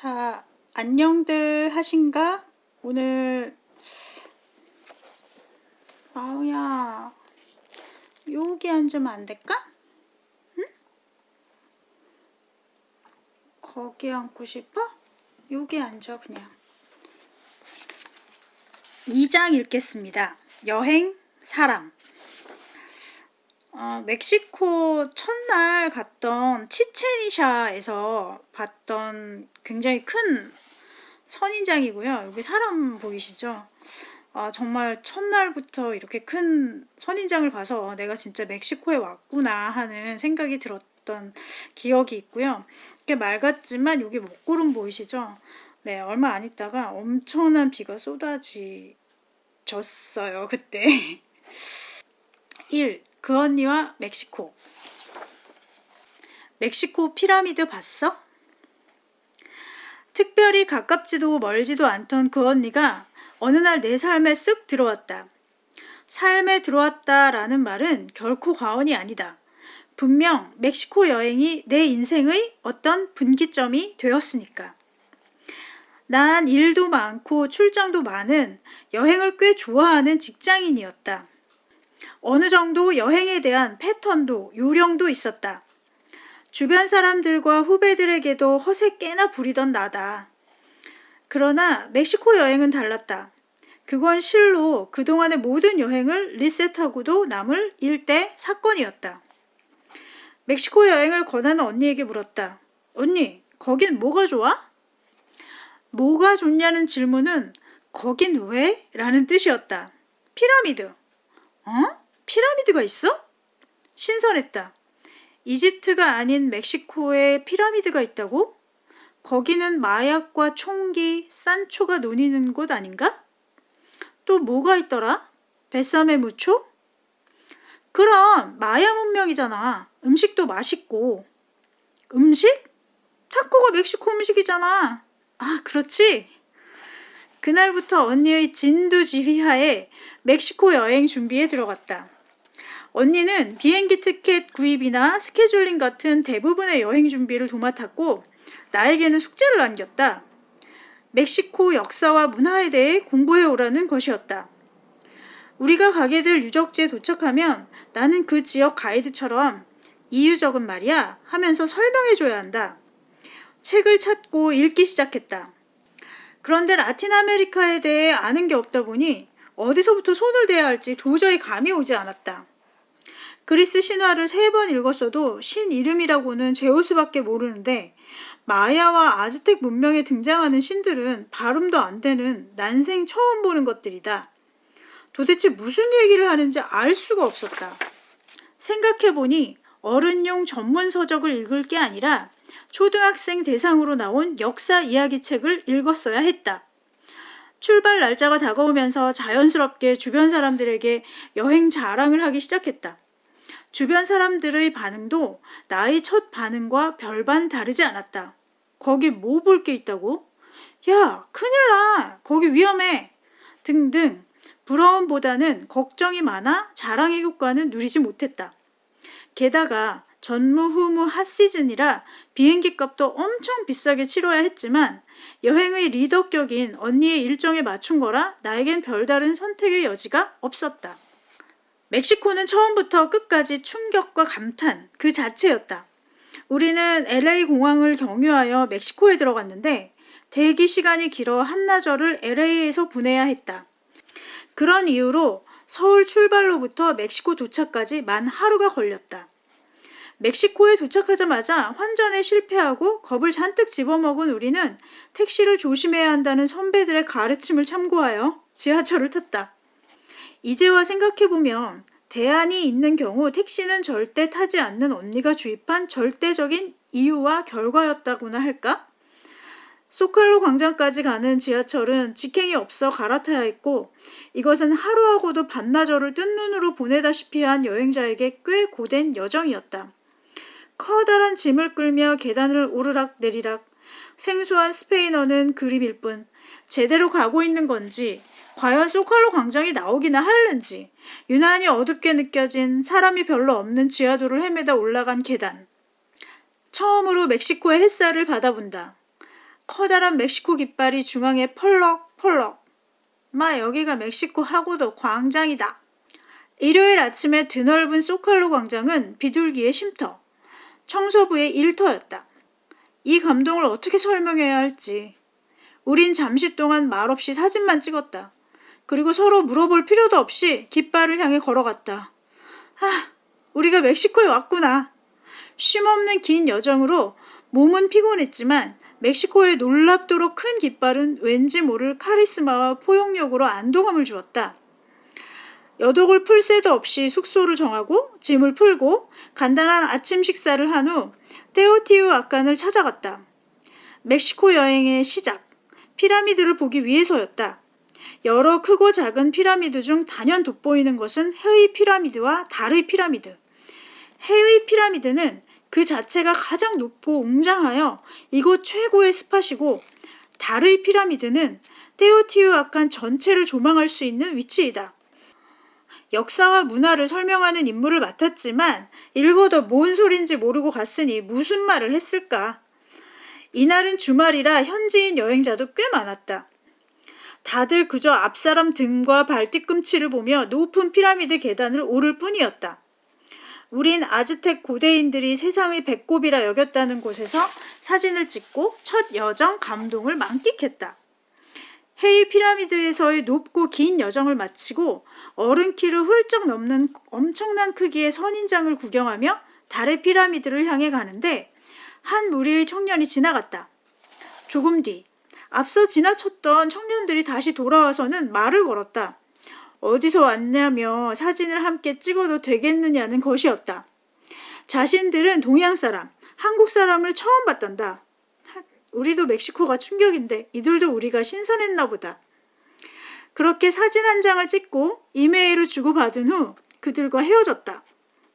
자, 안녕들 하신가? 오늘 아우야 여기 앉으면 안 될까? 응? 거기 앉고 싶어? 여기 앉아 그냥 2장 읽겠습니다. 여행, 사람 어, 멕시코 첫날 갔던 치체니샤에서 봤던 굉장히 큰 선인장이고요. 여기 사람 보이시죠? 아, 정말 첫날부터 이렇게 큰 선인장을 봐서 내가 진짜 멕시코에 왔구나 하는 생각이 들었던 기억이 있고요. 이렇게 맑았지만 여기 먹구름 보이시죠? 네, 얼마 안 있다가 엄청난 비가 쏟아지졌어요, 그때. 1. 그 언니와 멕시코. 멕시코 피라미드 봤어? 특별히 가깝지도 멀지도 않던 그 언니가 어느 날 내 삶에 쓱 들어왔다. 삶에 들어왔다라는 말은 결코 과언이 아니다. 분명 멕시코 여행이 내 인생의 어떤 분기점이 되었으니까. 난 일도 많고 출장도 많은 여행을 꽤 좋아하는 직장인이었다. 어느 정도 여행에 대한 패턴도 요령도 있었다. 주변 사람들과 후배들에게도 허세 꽤나 부리던 나다. 그러나 멕시코 여행은 달랐다. 그건 실로 그동안의 모든 여행을 리셋하고도 남을 일대 사건이었다. 멕시코 여행을 권하는 언니에게 물었다. 언니, 거긴 뭐가 좋아? 뭐가 좋냐는 질문은 거긴 왜? 라는 뜻이었다. 피라미드. 어? 피라미드가 있어? 신선했다. 이집트가 아닌 멕시코에 피라미드가 있다고? 거기는 마약과 총기, 산초가 논이는 곳 아닌가? 또 뭐가 있더라? 뱃삼의 무초? 그럼 마야 문명이잖아. 음식도 맛있고. 음식? 타코가 멕시코 음식이잖아. 아, 그렇지? 그날부터 언니의 진두지휘하에 멕시코 여행 준비에 들어갔다. 언니는 비행기 티켓 구입이나 스케줄링 같은 대부분의 여행 준비를 도맡았고 나에게는 숙제를 남겼다. 멕시코 역사와 문화에 대해 공부해 오라는 것이었다. 우리가 가게 될 유적지에 도착하면 나는 그 지역 가이드처럼 이 유적은 말이야 하면서 설명해 줘야 한다. 책을 찾고 읽기 시작했다. 그런데 라틴 아메리카에 대해 아는 게 없다 보니 어디서부터 손을 대야 할지 도저히 감이 오지 않았다. 그리스 신화를 세 번 읽었어도 신 이름이라고는 제우스밖에 모르는데 마야와 아즈텍 문명에 등장하는 신들은 발음도 안 되는 난생 처음 보는 것들이다. 도대체 무슨 얘기를 하는지 알 수가 없었다. 생각해보니 어른용 전문 서적을 읽을 게 아니라 초등학생 대상으로 나온 역사 이야기 책을 읽었어야 했다. 출발 날짜가 다가오면서 자연스럽게 주변 사람들에게 여행 자랑을 하기 시작했다. 주변 사람들의 반응도 나의 첫 반응과 별반 다르지 않았다. 거기 뭐 볼 게 있다고? 야, 큰일 나! 거기 위험해! 등등 부러움보다는 걱정이 많아 자랑의 효과는 누리지 못했다. 게다가 전무후무 핫시즌이라 비행기 값도 엄청 비싸게 치러야 했지만 여행의 리더격인 언니의 일정에 맞춘 거라 나에겐 별다른 선택의 여지가 없었다. 멕시코는 처음부터 끝까지 충격과 감탄 그 자체였다. 우리는 LA 공항을 경유하여 멕시코에 들어갔는데 대기 시간이 길어 한나절을 LA에서 보내야 했다. 그런 이유로 서울 출발로부터 멕시코 도착까지 만 하루가 걸렸다. 멕시코에 도착하자마자 환전에 실패하고 겁을 잔뜩 집어먹은 우리는 택시를 조심해야 한다는 선배들의 가르침을 참고하여 지하철을 탔다. 이제와 생각해보면 대안이 있는 경우 택시는 절대 타지 않는 언니가 주입한 절대적인 이유와 결과였다고나 할까? 소칼로 광장까지 가는 지하철은 직행이 없어 갈아타야 했고 이것은 하루하고도 반나절을 뜬 눈으로 보내다시피 한 여행자에게 꽤 고된 여정이었다. 커다란 짐을 끌며 계단을 오르락 내리락 생소한 스페인어는 그림일 뿐 제대로 가고 있는 건지 과연 소칼로 광장이 나오기나 하는지 유난히 어둡게 느껴진 사람이 별로 없는 지하도를 헤매다 올라간 계단. 처음으로 멕시코의 햇살을 받아본다. 커다란 멕시코 깃발이 중앙에 펄럭펄럭. 마 여기가 멕시코 하고도 광장이다. 일요일 아침에 드넓은 소칼로 광장은 비둘기의 쉼터, 청소부의 일터였다. 이 감동을 어떻게 설명해야 할지. 우린 잠시 동안 말없이 사진만 찍었다. 그리고 서로 물어볼 필요도 없이 깃발을 향해 걸어갔다. 아, 우리가 멕시코에 왔구나. 쉼없는 긴 여정으로 몸은 피곤했지만 멕시코의 놀랍도록 큰 깃발은 왠지 모를 카리스마와 포용력으로 안도감을 주었다. 여독을 풀 새도 없이 숙소를 정하고 짐을 풀고 간단한 아침 식사를 한 후 테오티우 아칸을 찾아갔다. 멕시코 여행의 시작, 피라미드를 보기 위해서였다. 여러 크고 작은 피라미드 중 단연 돋보이는 것은 해의 피라미드와 달의 피라미드. 해의 피라미드는 그 자체가 가장 높고 웅장하여 이곳 최고의 스팟이고 달의 피라미드는 테오티우아칸 전체를 조망할 수 있는 위치이다. 역사와 문화를 설명하는 임무를 맡았지만 읽어도 뭔 소린지 모르고 갔으니 무슨 말을 했을까? 이날은 주말이라 현지인 여행자도 꽤 많았다. 다들 그저 앞사람 등과 발뒤꿈치를 보며 높은 피라미드 계단을 오를 뿐이었다. 우린 아즈텍 고대인들이 세상의 배꼽이라 여겼다는 곳에서 사진을 찍고 첫 여정 감동을 만끽했다. 헤이 피라미드에서의 높고 긴 여정을 마치고 어른 키를 훌쩍 넘는 엄청난 크기의 선인장을 구경하며 달의 피라미드를 향해 가는데 한 무리의 청년이 지나갔다. 조금 뒤 앞서 지나쳤던 청년들이 다시 돌아와서는 말을 걸었다. 어디서 왔냐며 사진을 함께 찍어도 되겠느냐는 것이었다. 자신들은 동양 사람, 한국 사람을 처음 봤단다. 우리도 멕시코가 충격인데 이들도 우리가 신선했나 보다. 그렇게 사진 한 장을 찍고 이메일을 주고받은 후 그들과 헤어졌다.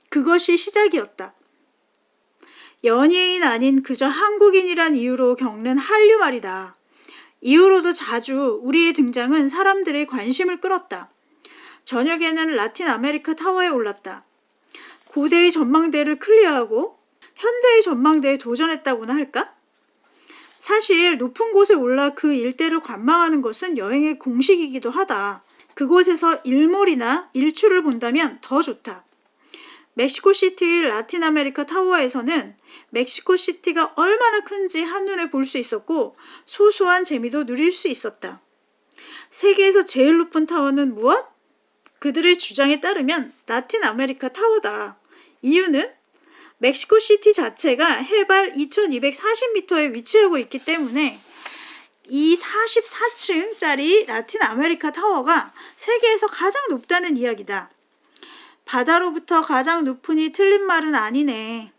그것이 시작이었다. 연예인 아닌 그저 한국인이란 이유로 겪는 한류 말이다. 이후로도 자주 우리의 등장은 사람들의 관심을 끌었다. 저녁에는 라틴 아메리카 타워에 올랐다. 고대의 전망대를 clear하고 현대의 전망대에 도전했다고나 할까? 사실 높은 곳에 올라 그 일대를 관망하는 것은 여행의 공식이기도 하다. 그곳에서 일몰이나 일출을 본다면 더 좋다. 멕시코 시티 라틴 아메리카 타워에서는 멕시코 시티가 얼마나 큰지 한눈에 볼 수 있었고 소소한 재미도 누릴 수 있었다. 세계에서 제일 높은 타워는 무엇? 그들의 주장에 따르면 라틴 아메리카 타워다. 이유는 멕시코 시티 자체가 해발 2240m에 위치하고 있기 때문에 이 44층짜리 라틴 아메리카 타워가 세계에서 가장 높다는 이야기다. 바다로부터 가장 높으니 틀린 말은 아니네.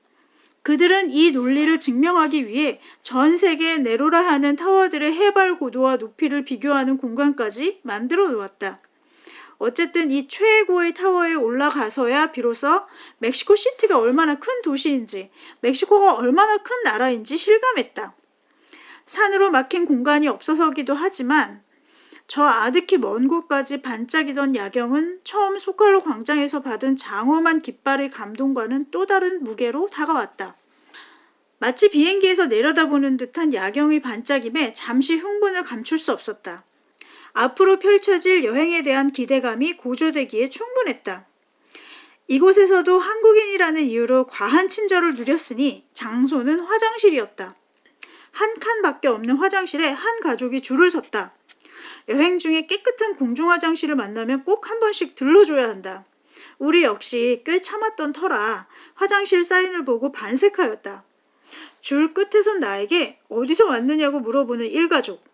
그들은 이 논리를 증명하기 위해 전 세계에 내로라 하는 타워들의 해발 고도와 높이를 비교하는 공간까지 만들어 놓았다. 어쨌든 이 최고의 타워에 올라가서야 비로소 멕시코 시티가 얼마나 큰 도시인지, 멕시코가 얼마나 큰 나라인지 실감했다. 산으로 막힌 공간이 없어서기도 하지만 저 아득히 먼 곳까지 반짝이던 야경은 처음 소칼로 광장에서 받은 장엄한 깃발의 감동과는 또 다른 무게로 다가왔다. 마치 비행기에서 내려다보는 듯한 야경의 반짝임에 잠시 흥분을 감출 수 없었다. 앞으로 펼쳐질 여행에 대한 기대감이 고조되기에 충분했다. 이곳에서도 한국인이라는 이유로 과한 친절을 누렸으니 장소는 화장실이었다. 한 칸밖에 없는 화장실에 한 가족이 줄을 섰다. 여행 중에 깨끗한 공중 화장실을 만나면 꼭 한 번씩 들러줘야 한다. 우리 역시 꽤 참았던 터라 화장실 사인을 보고 반색하였다. 줄 끝에 선 나에게 어디서 왔느냐고 물어보는 일가족.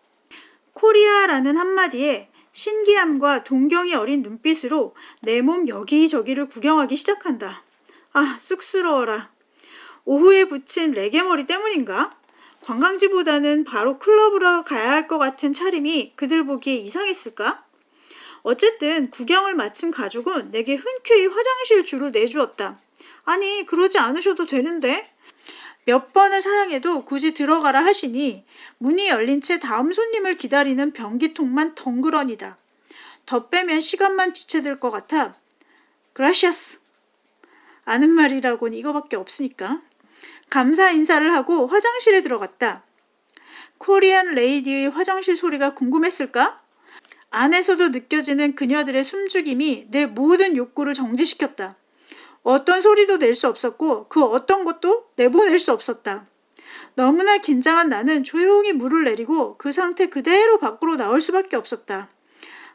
코리아라는 한마디에 신기함과 동경이 어린 눈빛으로 내 몸 여기저기를 구경하기 시작한다. 아, 쑥스러워라. 오후에 붙인 레게머리 때문인가? 관광지보다는 바로 클럽으로 가야 할 것 같은 차림이 그들 보기에 이상했을까? 어쨌든 구경을 마친 가족은 내게 흔쾌히 화장실 줄을 내주었다. 아니, 그러지 않으셔도 되는데? 몇 번을 사양해도 굳이 들어가라 하시니 문이 열린 채 다음 손님을 기다리는 변기통만 덩그러니다. 더 빼면 시간만 지체될 것 같아. 그라시아스. 아는 말이라곤 이거밖에 없으니까. 감사 인사를 하고 화장실에 들어갔다. 코리안 레이디의 화장실 소리가 궁금했을까? 안에서도 느껴지는 그녀들의 숨죽임이 내 모든 욕구를 정지시켰다. 어떤 소리도 낼 수 없었고 그 어떤 것도 내보낼 수 없었다. 너무나 긴장한 나는 조용히 물을 내리고 그 상태 그대로 밖으로 나올 수밖에 없었다.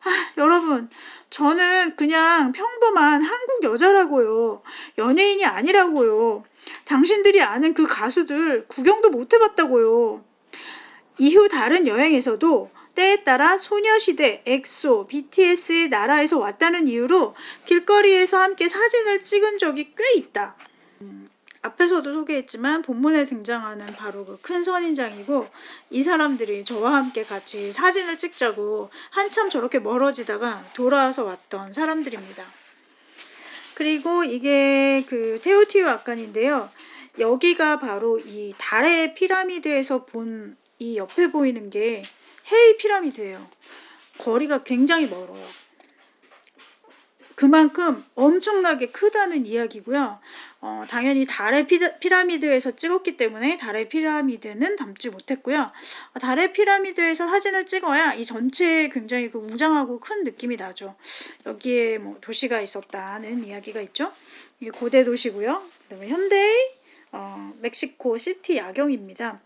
아, 여러분, 저는 그냥 평범한 한국 여자라고요. 연예인이 아니라고요. 당신들이 아는 그 가수들 구경도 못 해봤다고요. 이후 다른 여행에서도 때에 따라 소녀시대, 엑소, BTS의 나라에서 왔다는 이유로 길거리에서 함께 사진을 찍은 적이 꽤 있다. 음, 앞에서도 소개했지만 본문에 등장하는 바로 그 큰 선인장이고 이 사람들이 저와 함께 같이 사진을 찍자고 한참 저렇게 멀어지다가 돌아와서 왔던 사람들입니다. 그리고 이게 그 테오티우아칸인데요. 여기가 바로 이 달의 피라미드에서 본 이 옆에 보이는 게 헤이 피라미드예요. 거리가 굉장히 멀어요. 그만큼 엄청나게 크다는 이야기고요. 어, 당연히 달의 피라미드에서 찍었기 때문에 달의 피라미드는 담지 못했고요. 달의 피라미드에서 사진을 찍어야 이 전체에 굉장히 그 웅장하고 큰 느낌이 나죠. 여기에 뭐 도시가 있었다는 이야기가 있죠. 이게 고대 도시고요. 그다음에 현대의 어, 멕시코 시티 야경입니다.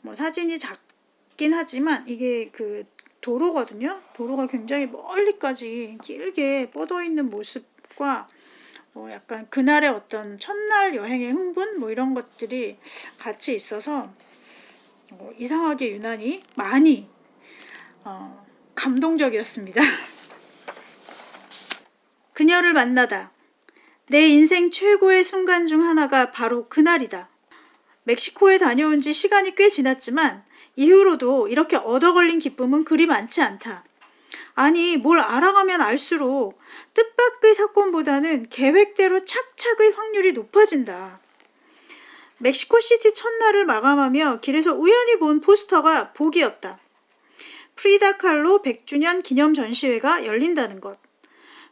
뭐 사진이 작긴 하지만 이게 그 도로거든요. 도로가 굉장히 멀리까지 길게 뻗어 있는 모습과 뭐 약간 그날의 어떤 첫날 여행의 흥분 뭐 이런 것들이 같이 있어서 어, 이상하게 유난히 많이 어, 감동적이었습니다. 그녀를 만나다. 내 인생 최고의 순간 중 하나가 바로 그날이다. 멕시코에 다녀온 지 시간이 꽤 지났지만 이후로도 이렇게 얻어걸린 기쁨은 그리 많지 않다. 아니, 뭘 알아가면 알수록 뜻밖의 사건보다는 계획대로 착착의 확률이 높아진다. 멕시코시티 첫날을 마감하며 길에서 우연히 본 포스터가 복이었다. 프리다 칼로 100주년 기념 전시회가 열린다는 것.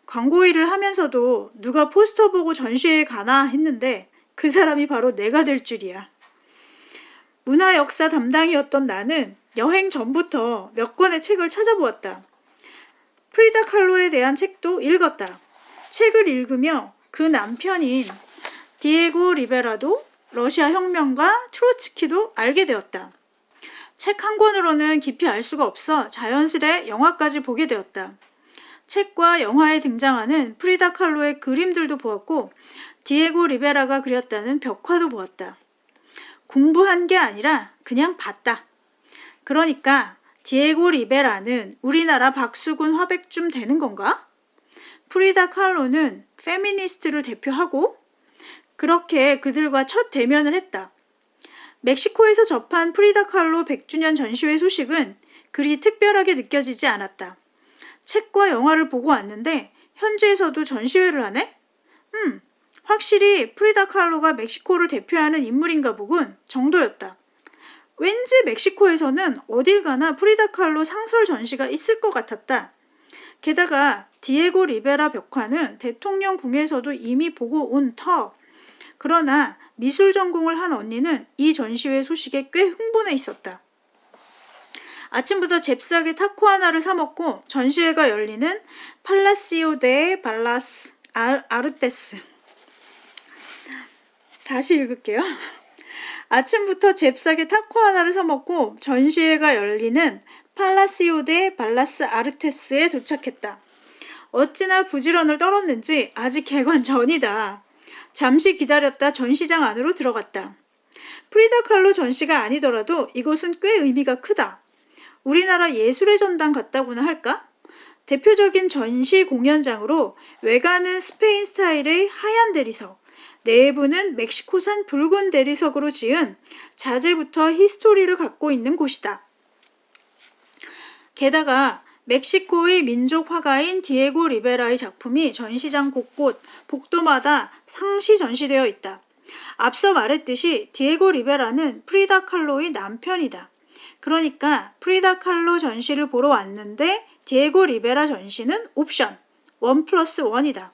광고 일을 하면서도 누가 포스터 보고 전시회에 가나 했는데 그 사람이 바로 내가 될 줄이야. 문화 역사 담당이었던 나는 여행 전부터 몇 권의 책을 찾아보았다. 프리다 칼로에 대한 책도 읽었다. 책을 읽으며 그 남편인 디에고 리베라도 러시아 혁명과 트로츠키도 알게 되었다. 책 한 권으로는 깊이 알 수가 없어 자연스레 영화까지 보게 되었다. 책과 영화에 등장하는 프리다 칼로의 그림들도 보았고 디에고 리베라가 그렸다는 벽화도 보았다. 공부한 게 아니라 그냥 봤다. 그러니까 디에고 리베라는 우리나라 박수근 화백쯤 되는 건가? 프리다 칼로는 페미니스트를 대표하고 그렇게 그들과 첫 대면을 했다. 멕시코에서 접한 프리다 칼로 100주년 전시회 소식은 그리 특별하게 느껴지지 않았다. 책과 영화를 보고 왔는데 현지에서도 전시회를 하네? 음, 확실히 프리다 칼로가 멕시코를 대표하는 인물인가 보군 정도였다. 왠지 멕시코에서는 어딜 가나 프리다 칼로 상설 전시가 있을 것 같았다. 게다가 디에고 리베라 벽화는 대통령 궁에서도 이미 보고 온 터. 그러나 미술 전공을 한 언니는 이 전시회 소식에 꽤 흥분해 있었다. 아침부터 잽싸게 타코 하나를 사 먹고 전시회가 열리는 팔라시오 데 발라스 아르테스 다시 읽을게요. 아침부터 잽싸게 타코 하나를 사먹고 전시회가 열리는 팔라시오 데 발라스 아르테스에 도착했다. 어찌나 부지런을 떨었는지 아직 개관 전이다. 잠시 기다렸다 전시장 안으로 들어갔다. 프리다 칼로 전시가 아니더라도 이곳은 꽤 의미가 크다. 우리나라 예술의 전당 같다고나 할까? 대표적인 전시 공연장으로 외관은 스페인 스타일의 하얀 대리석, 내부는 멕시코산 붉은 대리석으로 지은 자재부터 history를 갖고 있는 곳이다. 게다가 멕시코의 민족 화가인 디에고 리베라의 작품이 전시장 곳곳 복도마다 상시 전시되어 있다. 앞서 말했듯이 디에고 리베라는 프리다 칼로의 남편이다. 그러니까 프리다 칼로 전시를 보러 왔는데 디에고 리베라 전시는 옵션 원 플러스 원이다.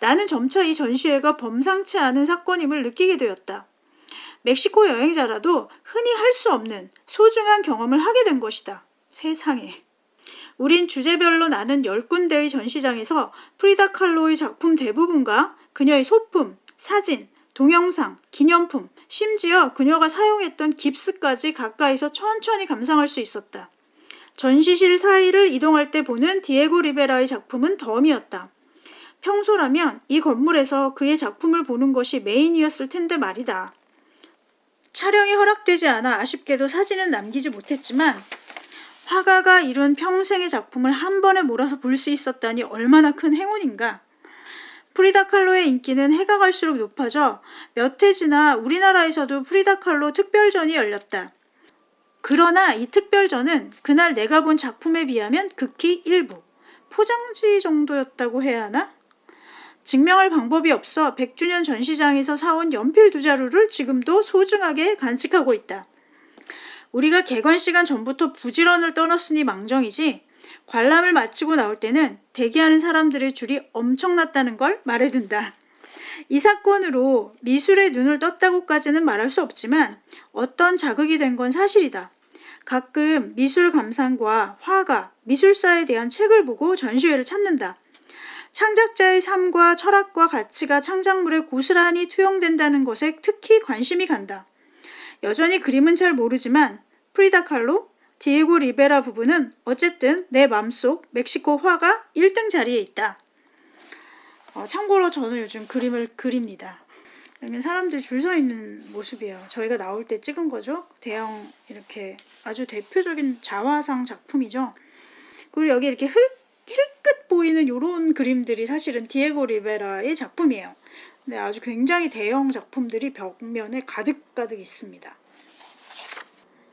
나는 점차 이 전시회가 범상치 않은 사건임을 느끼게 되었다. 멕시코 여행자라도 흔히 할 수 없는 소중한 경험을 하게 된 것이다. 세상에. 우린 주제별로 나는 10군데의 전시장에서 프리다 칼로의 작품 대부분과 그녀의 소품, 사진, 동영상, 기념품, 심지어 그녀가 사용했던 깁스까지 가까이서 천천히 감상할 수 있었다. 전시실 사이를 이동할 때 보는 디에고 리베라의 작품은 덤이었다. 평소라면 이 건물에서 그의 작품을 보는 것이 메인이었을 텐데 말이다. 촬영이 허락되지 않아 아쉽게도 사진은 남기지 못했지만 화가가 이룬 평생의 작품을 한 번에 몰아서 볼 수 있었다니 얼마나 큰 행운인가. 프리다 칼로의 인기는 해가 갈수록 높아져 몇 해 지나 우리나라에서도 프리다 칼로 특별전이 열렸다. 그러나 이 특별전은 그날 내가 본 작품에 비하면 극히 일부, 포장지 정도였다고 해야 하나? 증명할 방법이 없어 100주년 전시장에서 사온 연필 두 자루를 지금도 소중하게 간직하고 있다. 우리가 개관 시간 전부터 부지런을 떠났으니 망정이지 관람을 마치고 나올 때는 대기하는 사람들의 줄이 엄청났다는 걸 말해둔다. 이 사건으로 미술의 눈을 떴다고까지는 말할 수 없지만 어떤 자극이 된 건 사실이다. 가끔 미술 감상과 화가, 미술사에 대한 책을 보고 전시회를 찾는다. 창작자의 삶과 철학과 가치가 창작물에 고스란히 투영된다는 것에 특히 관심이 간다. 여전히 그림은 잘 모르지만 프리다 칼로, 디에고 리베라 부부는 어쨌든 내 맘속 멕시코 화가 1등 자리에 있다. 어, 참고로 저는 요즘 그림을 그립니다. 여기 사람들이 줄 서 있는 모습이에요. 저희가 나올 때 찍은 거죠. 대형 이렇게 아주 대표적인 자화상 작품이죠. 그리고 여기 이렇게 흙, 힐끗 보이는 이런 그림들이 사실은 디에고 리베라의 작품이에요. 근데 아주 굉장히 대형 작품들이 벽면에 가득가득 있습니다.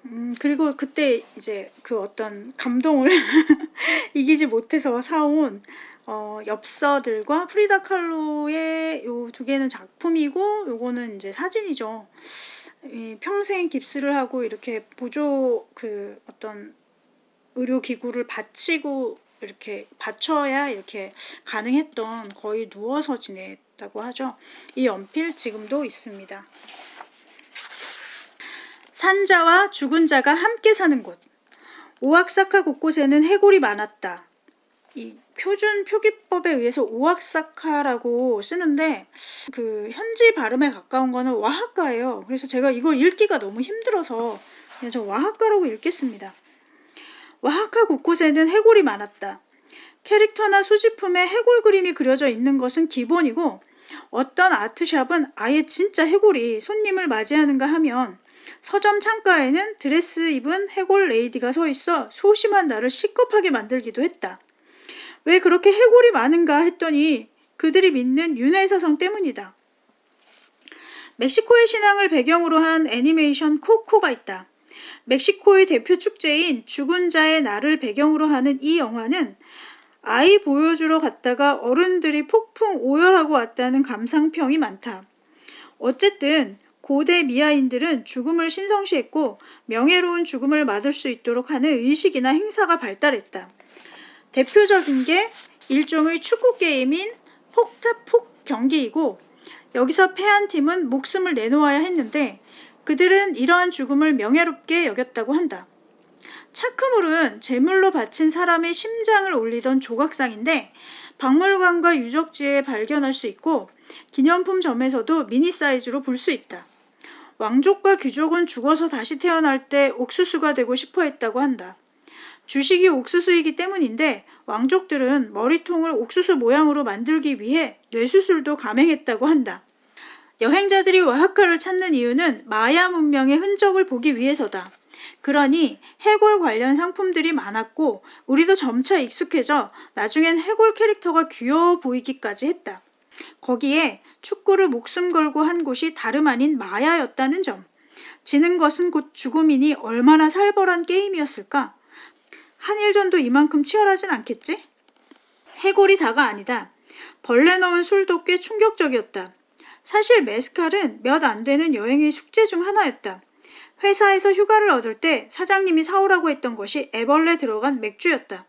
음, 그리고 그때 이제 그 어떤 감동을 이기지 못해서 사온 어, 엽서들과 프리다 칼로의 요 두 개는 작품이고 요거는 이제 사진이죠. 이 평생 깁스를 하고 이렇게 보조 그 어떤 의료 기구를 받치고 이렇게 받쳐야 이렇게 가능했던 거의 누워서 지냈다고 하죠. 이 연필 지금도 있습니다. 산자와 죽은 자가 함께 사는 곳. 오악사카 곳곳에는 해골이 많았다. 이 표준 표기법에 의해서 오악사카라고 쓰는데 그 현지 발음에 가까운 거는 와하카예요. 그래서 제가 이걸 읽기가 너무 힘들어서 그냥 저 와하카라고 읽겠습니다. 와하카 곳곳에는 해골이 많았다. 캐릭터나 소지품에 해골 그림이 그려져 있는 것은 기본이고 어떤 아트샵은 아예 진짜 해골이 손님을 맞이하는가 하면 서점 창가에는 드레스 입은 해골 레이디가 서 있어 소심한 나를 식겁하게 만들기도 했다. 왜 그렇게 해골이 많은가 했더니 그들이 믿는 윤회사상 때문이다. 멕시코의 신앙을 배경으로 한 애니메이션 코코가 있다. 멕시코의 대표 축제인 죽은 자의 날을 배경으로 하는 이 영화는 아이 보여주러 갔다가 어른들이 폭풍 오열하고 왔다는 감상평이 많다. 어쨌든 고대 미아인들은 죽음을 신성시했고 명예로운 죽음을 맞을 수 있도록 하는 의식이나 행사가 발달했다. 대표적인 게 일종의 축구 게임인 폭타폭 경기이고 여기서 패한 팀은 목숨을 내놓아야 했는데 그들은 이러한 죽음을 명예롭게 여겼다고 한다. 차크물은 제물로 바친 사람의 심장을 올리던 조각상인데 박물관과 유적지에 발견할 수 있고 기념품점에서도 미니 사이즈로 볼 수 있다. 왕족과 귀족은 죽어서 다시 태어날 때 옥수수가 되고 싶어 했다고 한다. 주식이 옥수수이기 때문인데 왕족들은 머리통을 옥수수 모양으로 만들기 위해 뇌수술도 감행했다고 한다. 여행자들이 와하카를 찾는 이유는 마야 문명의 흔적을 보기 위해서다. 그러니 해골 관련 상품들이 많았고 우리도 점차 익숙해져 나중엔 해골 캐릭터가 귀여워 보이기까지 했다. 거기에 축구를 목숨 걸고 한 곳이 다름 아닌 마야였다는 점. 지는 것은 곧 죽음이니 얼마나 살벌한 게임이었을까? 한일전도 이만큼 치열하진 않겠지? 해골이 다가 아니다. 벌레 넣은 술도 꽤 충격적이었다. 사실 메스칼은 몇 안 되는 여행의 숙제 중 하나였다. 회사에서 휴가를 얻을 때 사장님이 사오라고 했던 것이 애벌레 들어간 맥주였다.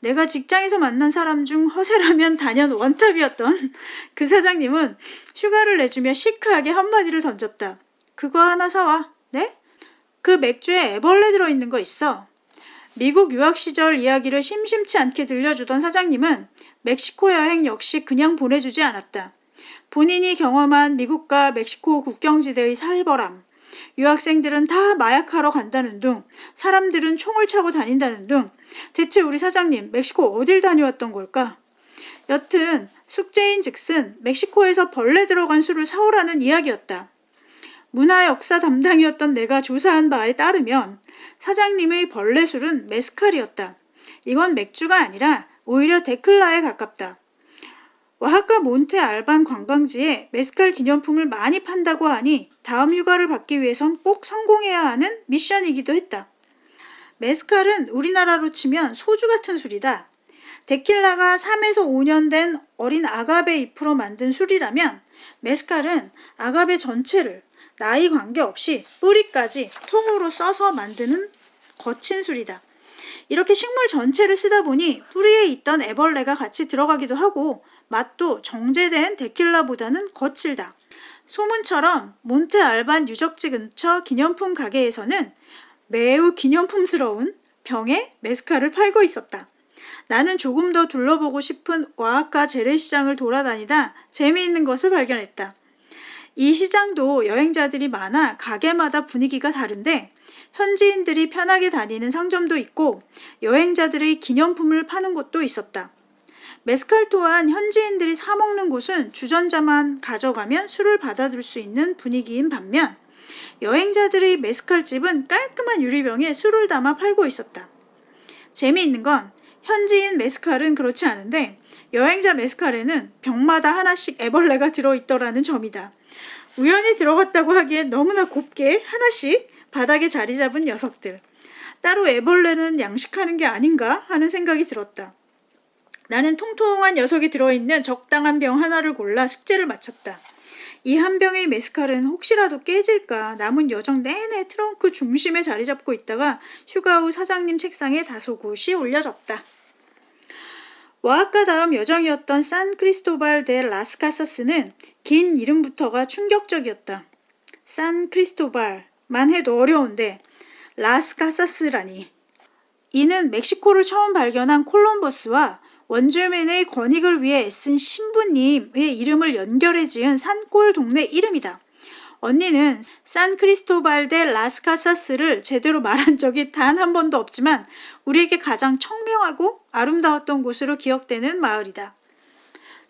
내가 직장에서 만난 사람 중 허세라면 단연 원탑이었던 그 사장님은 휴가를 내주며 시크하게 한마디를 던졌다. 그거 하나 사와. 네? 그 맥주에 애벌레 들어있는 거 있어. 미국 유학 시절 이야기를 심심치 않게 들려주던 사장님은 멕시코 여행 역시 그냥 보내주지 않았다. 본인이 경험한 미국과 멕시코 국경지대의 살벌함, 유학생들은 다 마약하러 간다는 둥, 사람들은 총을 차고 다닌다는 둥, 대체 우리 사장님 멕시코 어딜 다녀왔던 걸까? 여튼 숙제인 즉슨 멕시코에서 벌레 들어간 술을 사오라는 이야기였다. 문화 역사 담당이었던 내가 조사한 바에 따르면 사장님의 벌레 술은 메스칼이었다. 이건 맥주가 아니라 오히려 데클라에 가깝다. 와하카 몬테 알반 관광지에 메스칼 기념품을 많이 판다고 하니 다음 휴가를 받기 위해선 꼭 성공해야 하는 미션이기도 했다. 메스칼은 우리나라로 치면 소주 같은 술이다. 데킬라가 3에서 5년 된 어린 아가베 잎으로 만든 술이라면 메스칼은 아가베 전체를 나이 관계없이 뿌리까지 통으로 써서 만드는 거친 술이다. 이렇게 식물 전체를 쓰다 보니 뿌리에 있던 애벌레가 같이 들어가기도 하고 맛도 정제된 데킬라보다는 거칠다. 소문처럼 몬테 알반 유적지 근처 기념품 가게에서는 매우 기념품스러운 병에 메스칼을 팔고 있었다. 나는 조금 더 둘러보고 싶은 와아카 재래시장을 돌아다니다 재미있는 것을 발견했다. 이 시장도 여행자들이 많아 가게마다 분위기가 다른데 현지인들이 편하게 다니는 상점도 있고 여행자들의 기념품을 파는 곳도 있었다. 메스칼 또한 현지인들이 사 먹는 곳은 주전자만 가져가면 술을 받아들 수 있는 분위기인 반면 여행자들의 메스칼 집은 깔끔한 유리병에 술을 담아 팔고 있었다. 재미있는 건 현지인 메스칼은 그렇지 않은데 여행자 메스칼에는 병마다 하나씩 애벌레가 들어있더라는 점이다. 우연히 들어갔다고 하기엔 너무나 곱게 하나씩 바닥에 자리 잡은 녀석들. 따로 애벌레는 양식하는 게 아닌가 하는 생각이 들었다. 나는 통통한 녀석이 들어있는 적당한 병 하나를 골라 숙제를 마쳤다. 이 한 병의 메스칼은 혹시라도 깨질까 남은 여정 내내 트렁크 중심에 자리 잡고 있다가 휴가 후 사장님 책상에 다소 곳이 올려졌다. 와아카 다음 여정이었던 산 크리스토발 데 라스카사스는 긴 이름부터가 충격적이었다. 산 크리스토발만 해도 어려운데 라스카사스라니. 이는 멕시코를 처음 발견한 콜럼버스와 원주민의 권익을 위해 애쓴 신부님의 이름을 연결해 지은 산골 동네 이름이다. 언니는 산 크리스토발 데 라스카사스를 제대로 말한 적이 단 한 번도 없지만 우리에게 가장 청명하고 아름다웠던 곳으로 기억되는 마을이다.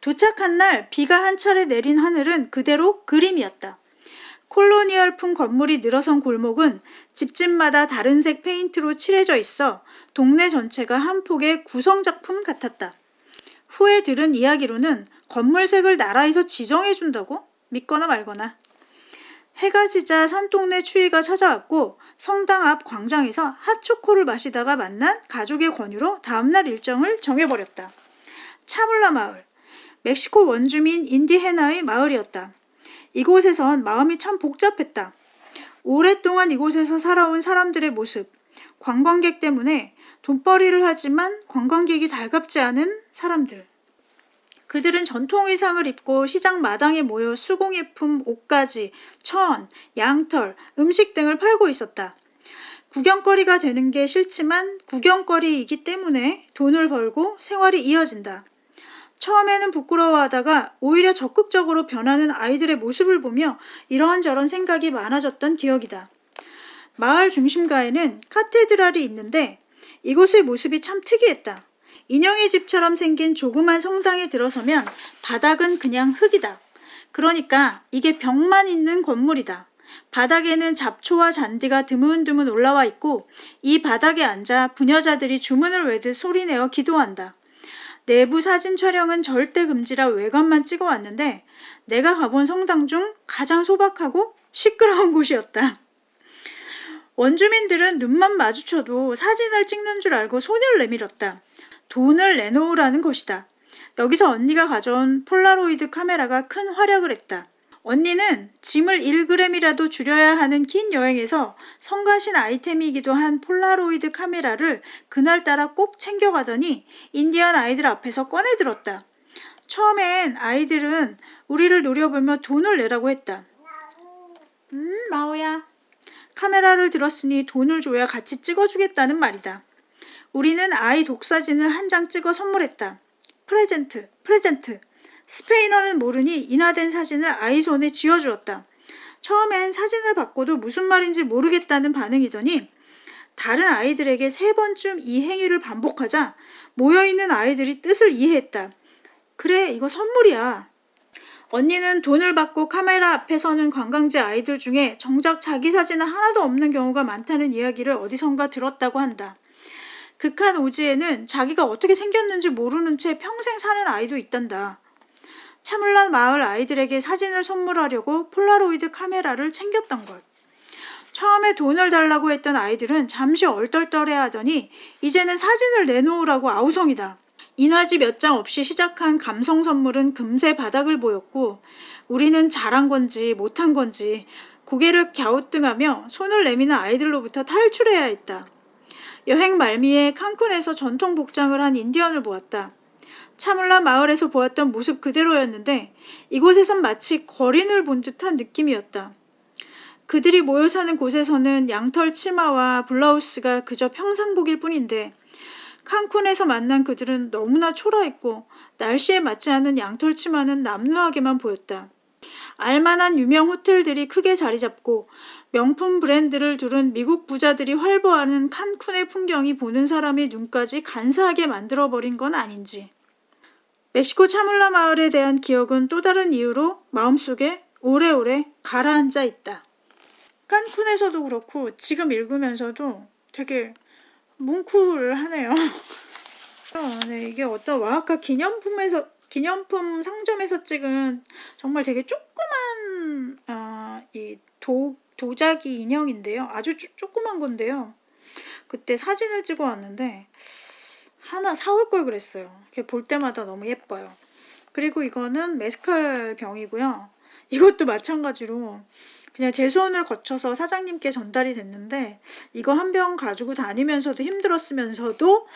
도착한 날 비가 한 차례 내린 하늘은 그대로 그림이었다. 콜로니얼풍 건물이 늘어선 골목은 집집마다 다른 색 페인트로 칠해져 있어 동네 전체가 한 폭의 구성작품 같았다. 후에 들은 이야기로는 건물색을 나라에서 지정해준다고? 믿거나 말거나. 해가 지자 산동네 추위가 찾아왔고 성당 앞 광장에서 핫초코를 마시다가 만난 가족의 권유로 다음날 일정을 정해버렸다. 차물라 마을. 멕시코 원주민 인디헤나의 마을이었다. 이곳에선 마음이 참 복잡했다. 오랫동안 이곳에서 살아온 사람들의 모습, 관광객 때문에 돈벌이를 하지만 관광객이 달갑지 않은 사람들. 그들은 전통 의상을 입고 시장 마당에 모여 수공예품, 옷가지, 천, 양털, 음식 등을 팔고 있었다. 구경거리가 되는 게 싫지만 구경거리이기 때문에 돈을 벌고 생활이 이어진다. 처음에는 부끄러워하다가 오히려 적극적으로 변하는 아이들의 모습을 보며 이런저런 생각이 많아졌던 기억이다. 마을 중심가에는 카테드랄이 있는데 이곳의 모습이 참 특이했다. 인형의 집처럼 생긴 조그만 성당에 들어서면 바닥은 그냥 흙이다. 그러니까 이게 벽만 있는 건물이다. 바닥에는 잡초와 잔디가 드문드문 올라와 있고 이 바닥에 앉아 부녀자들이 주문을 외듯 소리내어 기도한다. 내부 사진 촬영은 절대 금지라 외관만 찍어 왔는데 내가 가본 성당 중 가장 소박하고 시끄러운 곳이었다. 원주민들은 눈만 마주쳐도 사진을 찍는 줄 알고 손을 내밀었다. 돈을 내놓으라는 것이다. 여기서 언니가 가져온 폴라로이드 카메라가 큰 활약을 했다. 언니는 짐을 1g이라도 줄여야 하는 긴 여행에서 성가신 아이템이기도 한 폴라로이드 카메라를 그날따라 꼭 챙겨가더니 인디언 아이들 앞에서 꺼내들었다. 처음엔 아이들은 우리를 노려보며 돈을 내라고 했다. 음, 마오야. 카메라를 들었으니 돈을 줘야 같이 찍어주겠다는 말이다. 우리는 아이 독사진을 한 장 찍어 선물했다. Present, present. 스페인어는 모르니 인화된 사진을 아이 손에 쥐어주었다. 처음엔 사진을 받고도 무슨 말인지 모르겠다는 반응이더니 다른 아이들에게 세 번쯤 이 행위를 반복하자 모여있는 아이들이 뜻을 이해했다. 그래, 이거 선물이야. 언니는 돈을 받고 카메라 앞에 서는 관광지 아이들 중에 정작 자기 사진은 하나도 없는 경우가 많다는 이야기를 어디선가 들었다고 한다. 극한 오지에는 자기가 어떻게 생겼는지 모르는 채 평생 사는 아이도 있단다. 차물란 마을 아이들에게 사진을 선물하려고 폴라로이드 카메라를 챙겼던 것. 처음에 돈을 달라고 했던 아이들은 잠시 얼떨떨해 하더니 이제는 사진을 내놓으라고 아우성이다. 인화지 몇 장 없이 시작한 감성 선물은 금세 바닥을 보였고 우리는 잘한 건지 못한 건지 고개를 갸우뚱하며 손을 내미는 아이들로부터 탈출해야 했다. 여행 말미에 칸쿤에서 전통 복장을 한 인디언을 보았다. 차물라 마을에서 보았던 모습 그대로였는데 이곳에선 마치 거린을 본 듯한 느낌이었다. 그들이 모여 사는 곳에서는 양털 치마와 블라우스가 그저 평상복일 뿐인데 칸쿤에서 만난 그들은 너무나 초라했고 날씨에 맞지 않은 양털 치마는 남루하게만 보였다. 알만한 유명 호텔들이 크게 자리 잡고 명품 브랜드를 두른 미국 부자들이 활보하는 칸쿤의 풍경이 보는 사람의 눈까지 간사하게 만들어버린 건 아닌지. 멕시코 차물라 마을에 대한 기억은 또 다른 이유로 마음속에 오래오래 가라앉아 있다. 칸쿤에서도 그렇고 지금 읽으면서도 되게 뭉클하네요. 어, 네, 이게 어떤 와하카 기념품에서 기념품 상점에서 찍은 정말 되게 조그만 어, 이 도, 도자기 인형인데요. 아주 쪼, 조그만 건데요. 그때 사진을 찍어 왔는데 하나 사올 걸 그랬어요. 볼 때마다 너무 예뻐요. 그리고 이거는 메스칼 병이고요. 이것도 마찬가지로 그냥 제 손을 거쳐서 사장님께 전달이 됐는데 이거 한 병 가지고 다니면서도 힘들었으면서도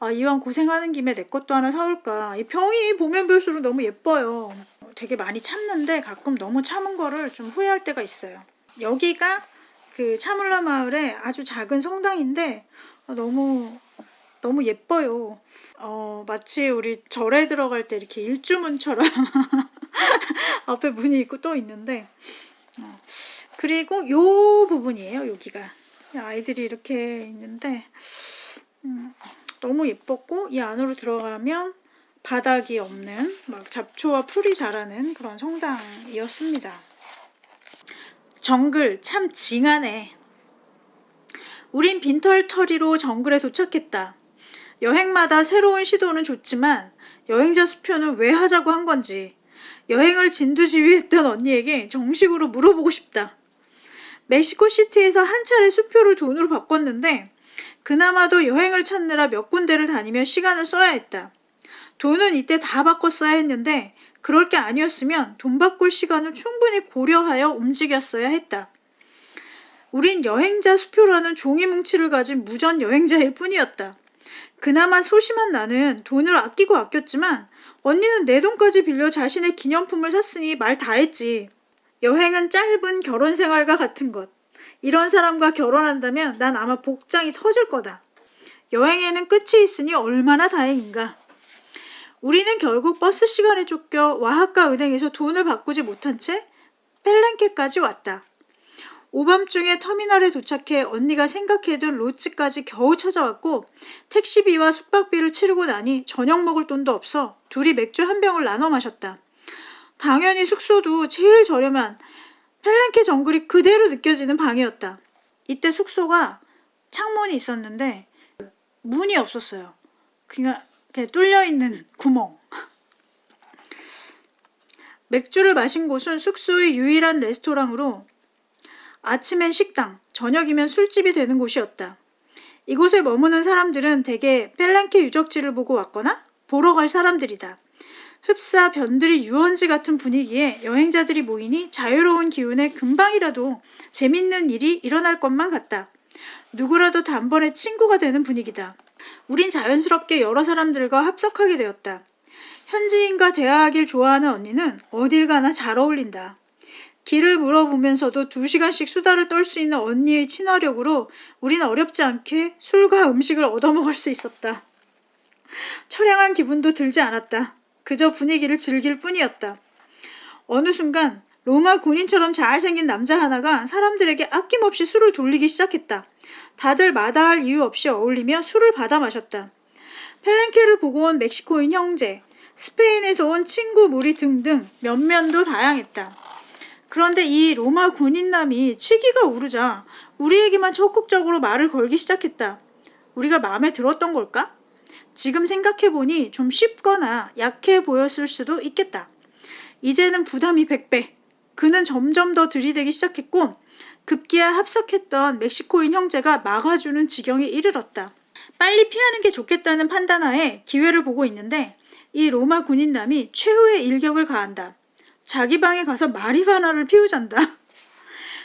아, 이왕 고생하는 김에 내 것도 하나 사올까. 이 병이 보면 볼수록 너무 예뻐요. 되게 많이 참는데 가끔 너무 참은 거를 좀 후회할 때가 있어요. 여기가 그 차물라 마을의 아주 작은 성당인데 어, 너무 너무 예뻐요. 어, 마치 우리 절에 들어갈 때 이렇게 일주문처럼 앞에 문이 있고 또 있는데 어, 그리고 요 부분이에요 여기가. 아이들이 이렇게 있는데 음, 너무 예뻤고 이 안으로 들어가면 바닥이 없는 막 잡초와 풀이 자라는 그런 성당이었습니다. 정글 참 징하네. 우린 빈털터리로 정글에 도착했다. 여행마다 새로운 시도는 좋지만 여행자 수표는 왜 하자고 한 건지 여행을 진두지휘했던 언니에게 정식으로 물어보고 싶다. 멕시코 시티에서 한 차례 수표를 돈으로 바꿨는데 그나마도 여행을 찾느라 몇 군데를 다니며 시간을 써야 했다. 돈은 이때 다 바꿨어야 했는데 그럴 게 아니었으면 돈 바꿀 시간을 충분히 고려하여 움직였어야 했다. 우린 여행자 수표라는 종이 뭉치를 가진 무전 여행자일 뿐이었다. 그나마 소심한 나는 돈을 아끼고 아꼈지만 언니는 내 돈까지 빌려 자신의 기념품을 샀으니 말 다 했지. 여행은 짧은 결혼 생활과 같은 것. 이런 사람과 결혼한다면 난 아마 복장이 터질 거다. 여행에는 끝이 있으니 얼마나 다행인가. 우리는 결국 버스 시간에 쫓겨 와하카 은행에서 돈을 바꾸지 못한 채 펠렌케까지 왔다. 오밤중에 터미널에 도착해 언니가 생각해둔 로츠까지 겨우 찾아왔고 택시비와 숙박비를 치르고 나니 저녁 먹을 돈도 없어 둘이 맥주 한 병을 나눠 마셨다. 당연히 숙소도 제일 저렴한 펠렌케 정글이 그대로 느껴지는 방이었다. 이때 숙소가 창문이 있었는데 문이 없었어요. 그냥, 그냥 뚫려있는 구멍. 맥주를 마신 곳은 숙소의 유일한 레스토랑으로 아침엔 식당, 저녁이면 술집이 되는 곳이었다. 이곳에 머무는 사람들은 대개 펠렌케 유적지를 보고 왔거나 보러 갈 사람들이다. 흡사, 변들이 유원지 같은 분위기에 여행자들이 모이니 자유로운 기운에 금방이라도 재밌는 일이 일어날 것만 같다. 누구라도 단번에 친구가 되는 분위기다. 우린 자연스럽게 여러 사람들과 합석하게 되었다. 현지인과 대화하길 좋아하는 언니는 어딜 가나 잘 어울린다. 길을 물어보면서도 두 시간씩 수다를 떨 수 있는 언니의 친화력으로 우린 어렵지 않게 술과 음식을 얻어먹을 수 있었다. 처량한 기분도 들지 않았다. 그저 분위기를 즐길 뿐이었다. 어느 순간 로마 군인처럼 잘생긴 남자 하나가 사람들에게 아낌없이 술을 돌리기 시작했다. 다들 마다할 이유 없이 어울리며 술을 받아 마셨다. 펠렌케를 보고 온 멕시코인 형제, 스페인에서 온 친구 무리 등등 면면도 다양했다. 그런데 이 로마 군인남이 취기가 오르자 우리에게만 적극적으로 말을 걸기 시작했다. 우리가 마음에 들었던 걸까? 지금 생각해보니 좀 쉽거나 약해 보였을 수도 있겠다. 이제는 부담이 100배. 그는 점점 더 들이대기 시작했고 급기야 합석했던 멕시코인 형제가 막아주는 지경에 이르렀다. 빨리 피하는 게 좋겠다는 판단하에 기회를 보고 있는데 이 로마 군인남이 최후의 일격을 가한다. 자기 방에 가서 마리화나를 피우잔다.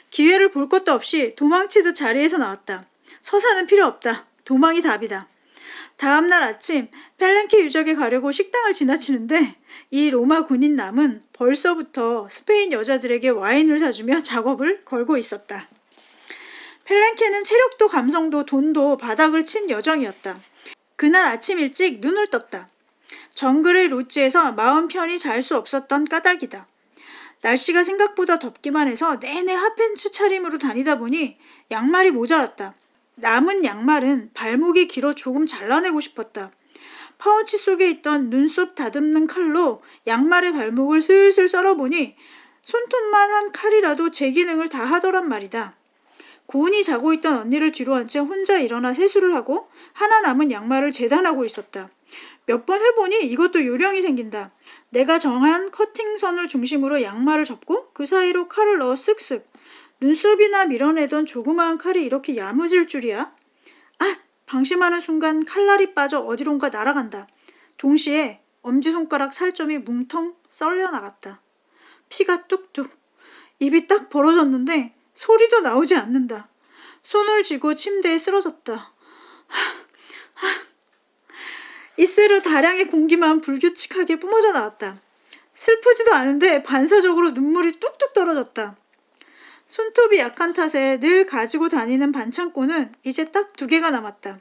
기회를 볼 것도 없이 도망치듯 자리에서 나왔다. 서사는 필요 없다. 도망이 답이다. 다음날 아침 펠렌케 유적에 가려고 식당을 지나치는데 이 로마 군인 남은 벌써부터 스페인 여자들에게 와인을 사주며 작업을 걸고 있었다. 펠렌케는 체력도 감성도 돈도 바닥을 친 여정이었다. 그날 아침 일찍 눈을 떴다. 정글의 로지에서 마음 편히 잘 수 없었던 까닭이다. 날씨가 생각보다 덥기만 해서 내내 핫팬츠 차림으로 다니다 보니 양말이 모자랐다. 남은 양말은 발목이 길어 조금 잘라내고 싶었다. 파우치 속에 있던 눈썹 다듬는 칼로 양말의 발목을 슬슬 썰어보니 손톱만 한 칼이라도 제 기능을 다 하더란 말이다. 고은이 자고 있던 언니를 뒤로 한 채 혼자 일어나 세수를 하고 하나 남은 양말을 재단하고 있었다. 몇 번 해보니 이것도 요령이 생긴다. 내가 정한 커팅선을 중심으로 양말을 접고 그 사이로 칼을 넣어 쓱쓱. 눈썹이나 밀어내던 조그마한 칼이 이렇게 야무질 줄이야? 아! 방심하는 순간 칼날이 빠져 어디론가 날아간다. 동시에 엄지손가락 살점이 뭉텅 썰려 나갔다. 피가 뚝뚝. 입이 딱 벌어졌는데 소리도 나오지 않는다. 손을 쥐고 침대에 쓰러졌다. 하, 하. 이새로 다량의 공기만 불규칙하게 뿜어져 나왔다. 슬프지도 않은데 반사적으로 눈물이 뚝뚝 떨어졌다. 손톱이 약한 탓에 늘 가지고 다니는 반창고는 이제 딱 두 개가 남았다.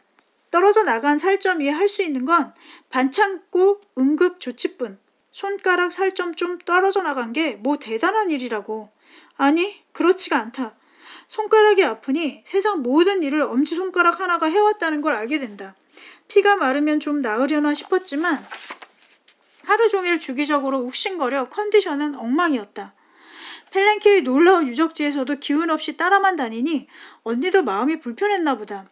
떨어져 나간 살점 위에 할 수 있는 건 반창고 응급 조치뿐. 손가락 살점 좀 떨어져 나간 게 뭐 대단한 일이라고. 아니, 그렇지가 않다. 손가락이 아프니 세상 모든 일을 엄지손가락 하나가 해왔다는 걸 알게 된다. 피가 마르면 좀 나으려나 싶었지만 하루 종일 주기적으로 욱신거려 컨디션은 엉망이었다. 펠렌케의 놀라운 유적지에서도 기운 없이 따라만 다니니 언니도 마음이 불편했나 보다.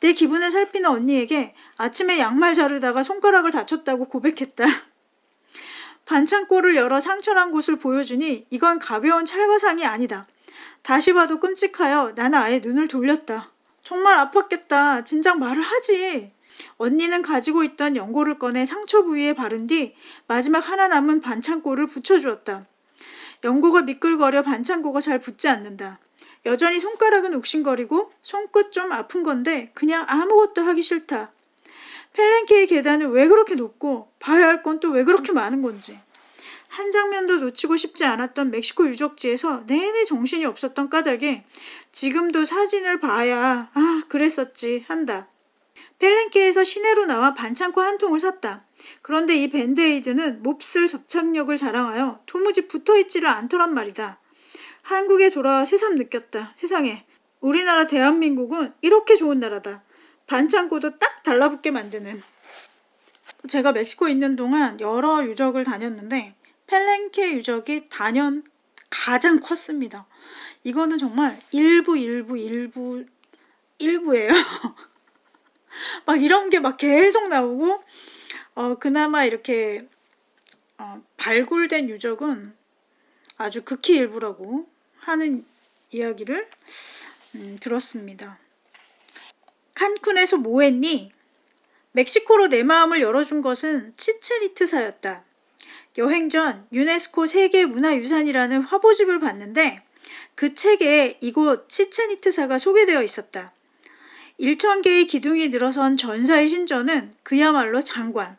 내 기분을 살피는 언니에게 아침에 양말 자르다가 손가락을 다쳤다고 고백했다. 반창고를 열어 상처난 곳을 보여주니 이건 가벼운 찰거상이 아니다. 다시 봐도 끔찍하여 나는 아예 눈을 돌렸다. 정말 아팠겠다. 진작 말을 하지. 언니는 가지고 있던 연고를 꺼내 상처 부위에 바른 뒤 마지막 하나 남은 반창고를 붙여주었다. 연고가 미끌거려 반창고가 잘 붙지 않는다. 여전히 손가락은 욱신거리고 손끝 좀 아픈 건데 그냥 아무것도 하기 싫다. 펠렌케의 계단은 왜 그렇게 높고 봐야 할 건 또 왜 그렇게 많은 건지. 한 장면도 놓치고 싶지 않았던 멕시코 유적지에서 내내 정신이 없었던 까닭에 지금도 사진을 봐야 아 그랬었지 한다. 펠렌케에서 시내로 나와 반창고 한 통을 샀다. 그런데 이 밴드에이드는 몹쓸 접착력을 자랑하여 도무지 붙어있지를 않더란 말이다. 한국에 돌아와 새삼 느꼈다. 세상에 우리나라 대한민국은 이렇게 좋은 나라다. 반창고도 딱 달라붙게 만드는. 제가 멕시코에 있는 동안 여러 유적을 다녔는데 펠렌케 유적이 단연 가장 컸습니다. 이거는 정말 일부 일부 일부 일부예요. 막 이런 게 막 계속 나오고 어 그나마 이렇게 어, 발굴된 유적은 아주 극히 일부라고 하는 이야기를 음, 들었습니다. 칸쿤에서 뭐 했니? 멕시코로 내 마음을 열어준 것은 치체니트사였다. 여행 전 유네스코 세계문화유산이라는 화보집을 봤는데 그 책에 이곳 치체니트사가 소개되어 있었다. 1천 개의 기둥이 늘어선 전사의 신전은 그야말로 장관.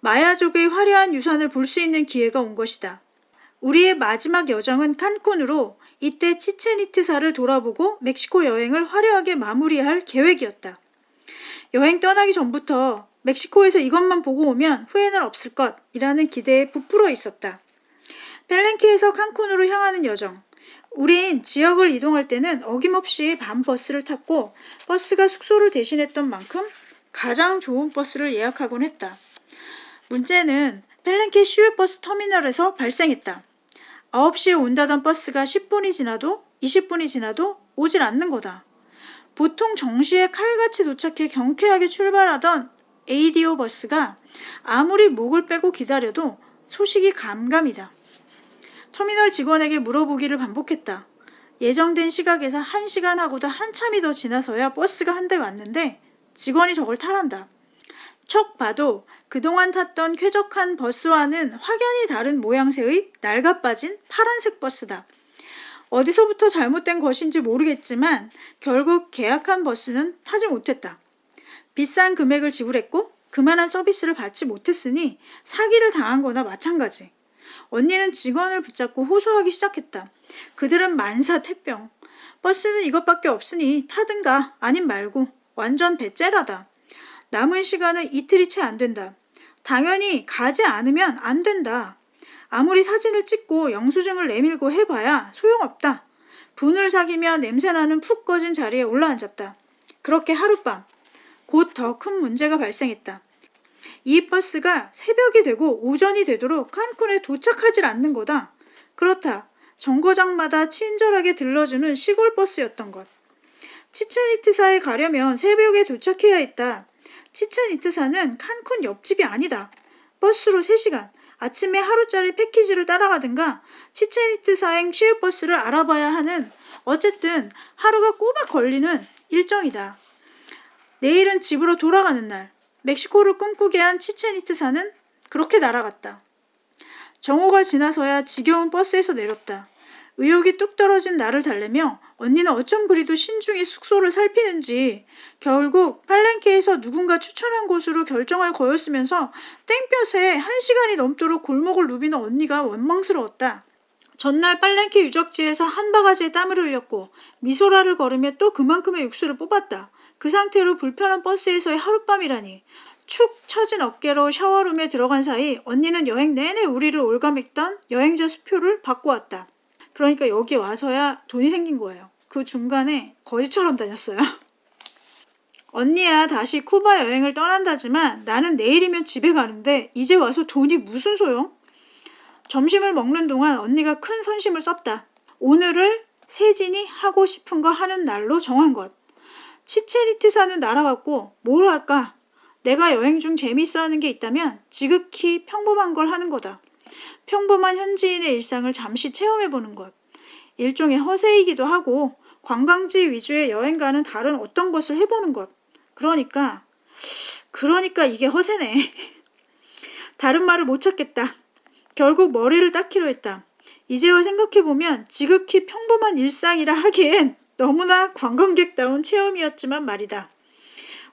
마야족의 화려한 유산을 볼 수 있는 기회가 온 것이다. 우리의 마지막 여정은 칸쿤으로 이때 치체니트사를 돌아보고 멕시코 여행을 화려하게 마무리할 계획이었다. 여행 떠나기 전부터 멕시코에서 이것만 보고 오면 후회는 없을 것이라는 기대에 부풀어 있었다. 펠렌키에서 칸쿤으로 향하는 여정. 우린 지역을 이동할 때는 어김없이 밤 버스를 탔고 버스가 숙소를 대신했던 만큼 가장 좋은 버스를 예약하곤 했다. 문제는 펠렌키 시외버스 터미널에서 발생했다. 9시에 온다던 버스가 10분이 지나도 20분이 지나도 오질 않는 거다. 보통 정시에 칼같이 도착해 경쾌하게 출발하던 ADO 버스가 아무리 목을 빼고 기다려도 소식이 감감이다. 터미널 직원에게 물어보기를 반복했다. 예정된 시각에서 한시간 하고도 한참이 더 지나서야 버스가 한 대 왔는데 직원이 저걸 타란다. 척 봐도 그동안 탔던 쾌적한 버스와는 확연히 다른 모양새의 낡아빠진 파란색 버스다. 어디서부터 잘못된 것인지 모르겠지만 결국 계약한 버스는 타지 못했다. 비싼 금액을 지불했고 그만한 서비스를 받지 못했으니 사기를 당한 거나 마찬가지. 언니는 직원을 붙잡고 호소하기 시작했다. 그들은 만사 태병. 버스는 이것밖에 없으니 타든가 아님 말고 완전 배째라다. 남은 시간은 이틀이 채 안 된다. 당연히 가지 않으면 안 된다. 아무리 사진을 찍고 영수증을 내밀고 해봐야 소용없다. 분을 사귀며 냄새나는 푹 꺼진 자리에 올라앉았다. 그렇게 하룻밤 곧 더 큰 문제가 발생했다. 이 버스가 새벽이 되고 오전이 되도록 칸쿤에 도착하질 않는 거다. 그렇다. 정거장마다 친절하게 들러주는 시골 버스였던 것. 치첸이트사에 가려면 새벽에 도착해야 했다. 치첸이트사는 칸쿤 옆집이 아니다. 버스로 3시간, 아침에 하루짜리 패키지를 따라가든가 치첸이트사행 시외버스를 알아봐야 하는 어쨌든 하루가 꼬박 걸리는 일정이다. 내일은 집으로 돌아가는 날. 멕시코를 꿈꾸게 한 치첸이트사는 그렇게 날아갔다. 정오가 지나서야 지겨운 버스에서 내렸다. 의욕이 뚝 떨어진 나를 달래며 언니는 어쩜 그리도 신중히 숙소를 살피는지 결국 팔렌케에서 누군가 추천한 곳으로 결정할 거였으면서 땡볕에 한 시간이 넘도록 골목을 누비는 언니가 원망스러웠다. 전날 빨랭키 유적지에서 한 바가지의 땀을 흘렸고 미소라를 걸으며 또 그만큼의 육수를 뽑았다. 그 상태로 불편한 버스에서의 하룻밤이라니. 축 처진 어깨로 샤워룸에 들어간 사이 언니는 여행 내내 우리를 올가맸던 여행자 수표를 받고 왔다. 그러니까 여기 와서야 돈이 생긴 거예요. 그 중간에 거지처럼 다녔어요. 언니야 다시 쿠바 여행을 떠난다지만 나는 내일이면 집에 가는데 이제 와서 돈이 무슨 소용? 점심을 먹는 동안 언니가 큰 선심을 썼다. 오늘을 세진이 하고 싶은 거 하는 날로 정한 것. 치체리티사는 날아갔고 뭘 할까? 내가 여행 중 재밌어 하는 게 있다면 지극히 평범한 걸 하는 거다. 평범한 현지인의 일상을 잠시 체험해보는 것. 일종의 허세이기도 하고 관광지 위주의 여행과는 다른 어떤 것을 해보는 것. 그러니까, 그러니까 이게 허세네. 다른 말을 못 찾겠다. 결국 머리를 닦기로 했다. 이제와 생각해보면 지극히 평범한 일상이라 하기엔 너무나 관광객다운 체험이었지만 말이다.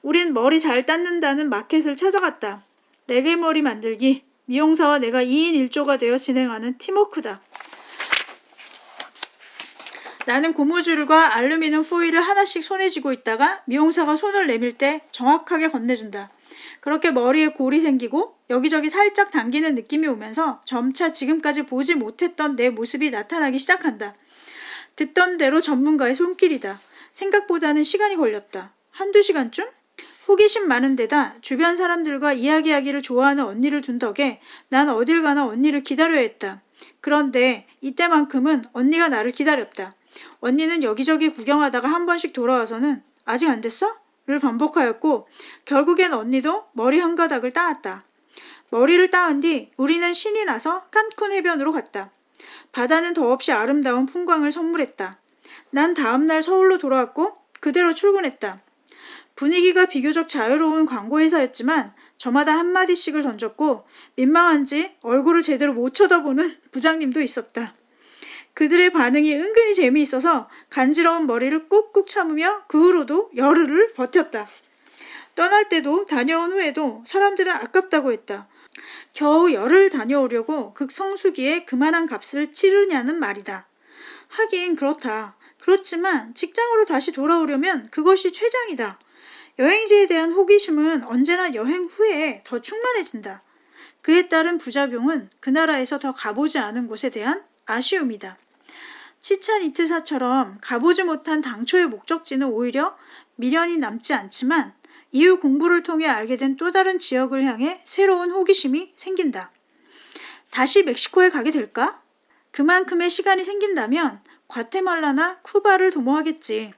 우린 머리 잘 닦는다는 마켓을 찾아갔다. 레게 머리 만들기, 미용사와 내가 2인 1조가 되어 진행하는 팀워크다. 나는 고무줄과 알루미늄 포일을 하나씩 손에 쥐고 있다가 미용사가 손을 내밀 때 정확하게 건네준다. 그렇게 머리에 골이 생기고 여기저기 살짝 당기는 느낌이 오면서 점차 지금까지 보지 못했던 내 모습이 나타나기 시작한다. 듣던 대로 전문가의 손길이다. 생각보다는 시간이 걸렸다. 한두 시간쯤? 호기심 많은 데다 주변 사람들과 이야기하기를 좋아하는 언니를 둔 덕에 난 어딜 가나 언니를 기다려야 했다. 그런데 이때만큼은 언니가 나를 기다렸다. 언니는 여기저기 구경하다가 한 번씩 돌아와서는 아직 안 됐어? 를 반복하였고 결국엔 언니도 머리 한 가닥을 따았다. 머리를 따은 뒤 우리는 신이 나서 칸쿤 해변으로 갔다. 바다는 더없이 아름다운 풍광을 선물했다. 난 다음날 서울로 돌아왔고 그대로 출근했다. 분위기가 비교적 자유로운 광고회사였지만 저마다 한마디씩을 던졌고 민망한지 얼굴을 제대로 못 쳐다보는 부장님도 있었다. 그들의 반응이 은근히 재미있어서 간지러운 머리를 꾹꾹 참으며 그 후로도 열흘을 버텼다. 떠날 때도 다녀온 후에도 사람들은 아깝다고 했다. 겨우 열흘 다녀오려고 극성수기에 그만한 값을 치르냐는 말이다. 하긴 그렇다. 그렇지만 직장으로 다시 돌아오려면 그것이 최장이다. 여행지에 대한 호기심은 언제나 여행 후에 더 충만해진다. 그에 따른 부작용은 그 나라에서 더 가보지 않은 곳에 대한 아쉬움이다. 치찬 이트사처럼 가보지 못한 당초의 목적지는 오히려 미련이 남지 않지만 이후 공부를 통해 알게 된 또 다른 지역을 향해 새로운 호기심이 생긴다. 다시 멕시코에 가게 될까? 그만큼의 시간이 생긴다면 과테말라나 쿠바를 도모하겠지.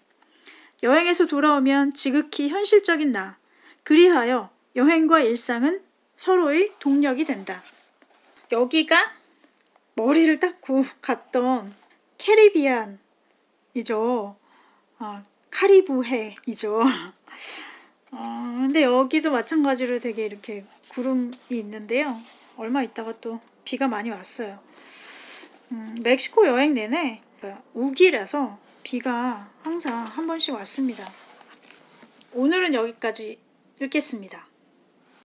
여행에서 돌아오면 지극히 현실적인 나. 그리하여 여행과 일상은 서로의 동력이 된다. 여기가 머리를 닦고 갔던 캐리비안이죠. 아, 카리브해이죠. 어, 근데 여기도 마찬가지로 되게 이렇게 구름이 있는데요. 얼마 있다가 또 비가 많이 왔어요. 음, 멕시코 여행 내내 우기라서 비가 항상 한 번씩 왔습니다. 오늘은 여기까지 읽겠습니다.